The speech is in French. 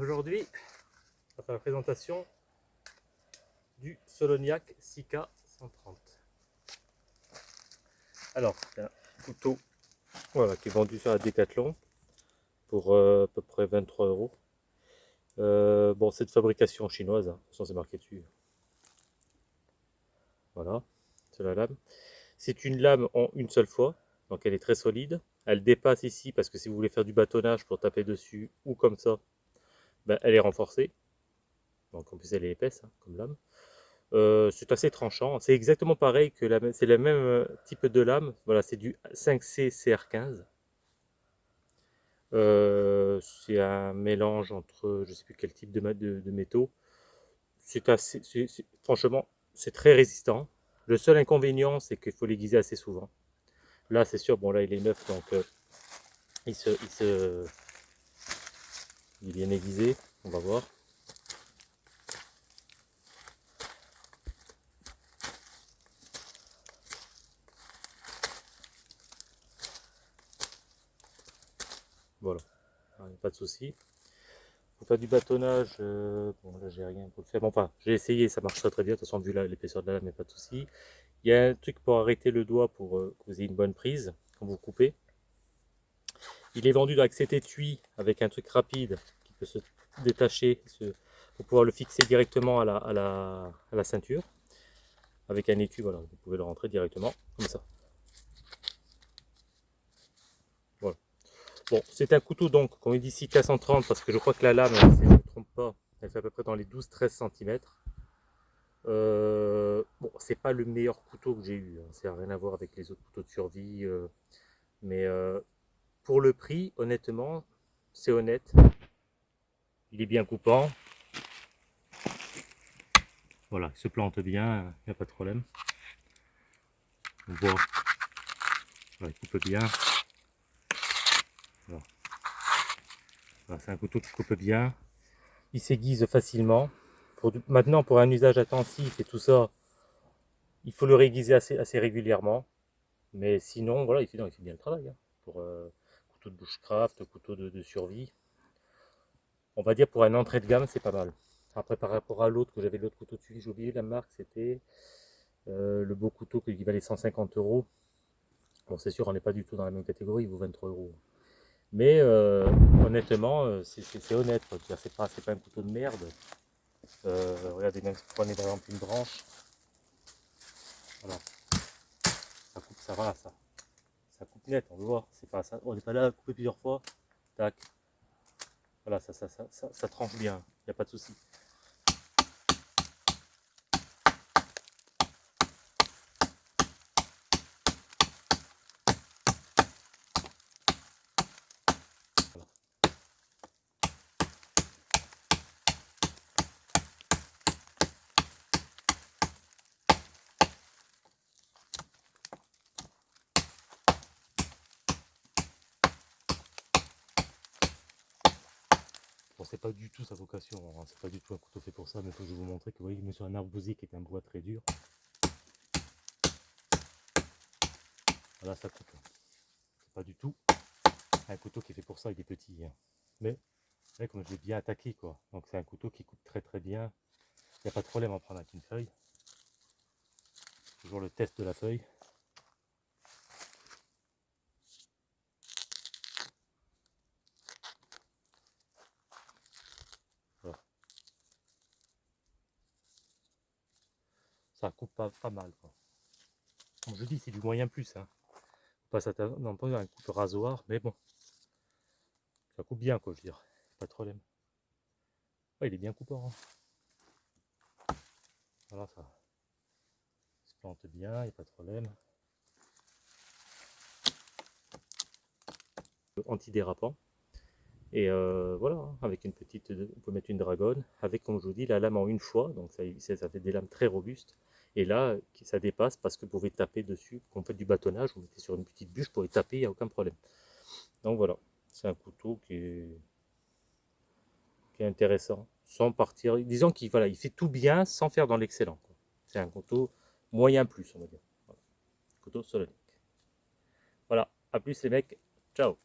Aujourd'hui, on va faire la présentation du Soloniac Sika 130. Alors, un couteau voilà, qui est vendu sur la Decathlon pour euh, à peu près 23 euros. Euh, bon, c'est de fabrication chinoise, hein. façon c'est marqué dessus. Voilà, c'est la lame. C'est une lame en une seule fois, donc elle est très solide. Elle dépasse ici parce que si vous voulez faire du bâtonnage pour taper dessus ou comme ça, ben, elle est renforcée. Donc en plus elle est épaisse hein, comme lame. Euh, c'est assez tranchant. C'est exactement pareil que la c'est le même euh, type de lame. Voilà, c'est du 5C CR15. Euh, c'est un mélange entre je sais plus quel type de, de, métaux. C'est assez, franchement, c'est très résistant. Le seul inconvénient, c'est qu'il faut l'aiguiser assez souvent. Là, c'est sûr, bon là il est neuf, donc il se, il se, il est bien aiguisé. On va voir. Voilà, pas de souci. Pour faire du bâtonnage, euh, bon là j'ai rien pour le faire. Enfin, j'ai essayé, ça marche très très bien. De toute façon, vu l'épaisseur de la lame, mais pas de souci. Il y a un truc pour arrêter le doigt pour que vous ayez une bonne prise quand vous coupez. Il est vendu avec cet étui avec un truc rapide qui peut se détacher pour pouvoir le fixer directement à la, à à ceinture. Avec un étui, voilà, vous pouvez le rentrer directement comme ça. Bon, c'est un couteau donc, il dit ici, K130, parce que je crois que la lame, si je ne me trompe pas, elle fait à peu près dans les 12-13 cm. Euh, bon, c'est pas le meilleur couteau que j'ai eu, hein. ça n'a rien à voir avec les autres couteaux de survie. Euh, mais euh, pour le prix, honnêtement, c'est honnête. Il est bien coupant. Voilà, il se plante bien, il n'y a pas de problème. On voit, il coupe bien. c'est un couteau qui coupe bien. Il s'aiguise facilement. Maintenant, pour un usage intensif et tout ça, il faut le réaiguiser assez, régulièrement. Mais sinon, voilà, il fait, bien le travail. Hein. euh, de bushcraft, couteau de, survie. On va dire pour un entrée de gamme, c'est pas mal. Après, par rapport à l'autre, que j'avais l'autre couteau dessus, j'ai oublié la marque, c'était euh, le beau couteau qui valait 150 euros. Bon, c'est sûr, on n'est pas du tout dans la même catégorie, il vaut 23 euros. Mais euh, honnêtement, euh, c'est honnête, c'est pas, pas un couteau de merde. Regardez, prenez par exemple une branche, voilà, ça coupe, ça va, ça, on le voit, c'est pas ça, on n'est pas là à couper plusieurs fois, tac, voilà, ça, ça, ça, ça tranche bien, il n'y a pas de souci. C'est pas du tout sa vocation, hein. c'est pas du tout un couteau fait pour ça, mais faut que je vous montrer que vous voyez, sur un arbousier qui est un bois très dur. Voilà, ça coupe. C'est pas du tout un couteau qui est fait pour ça, il est petit. Hein. Mais, comme je l'ai bien attaqué, quoi. Donc c'est un couteau qui coupe très très bien. Il n'y a pas de problème à prendre avec une feuille. Toujours le test de la feuille. Ça coupe pas, pas mal. Quoi. Comme je dis, c'est du moyen plus. Hein. Pas non pas un coupe rasoir, mais bon. Ça coupe bien, quoi, je veux dire. Pas de problème. il est bien coupant. Hein. Voilà, ça se plante bien, il n'y a pas de problème. Antidérapant. Et euh, voilà, hein, avec une petite, on peut mettre une dragonne, avec comme je vous dis la lame en une fois, donc ça, ça fait des lames très robustes. Et là, ça dépasse parce que vous pouvez taper dessus, quand vous faites du bâtonnage, vous mettez sur une petite bûche, vous pouvez taper, il n'y a aucun problème. Donc voilà, c'est un couteau qui est, qui est intéressant, sans partir, disons qu'il voilà, il fait tout bien sans faire dans l'excellent. C'est un couteau moyen plus, on va dire. Couteau solonique. Voilà, à plus les mecs, ciao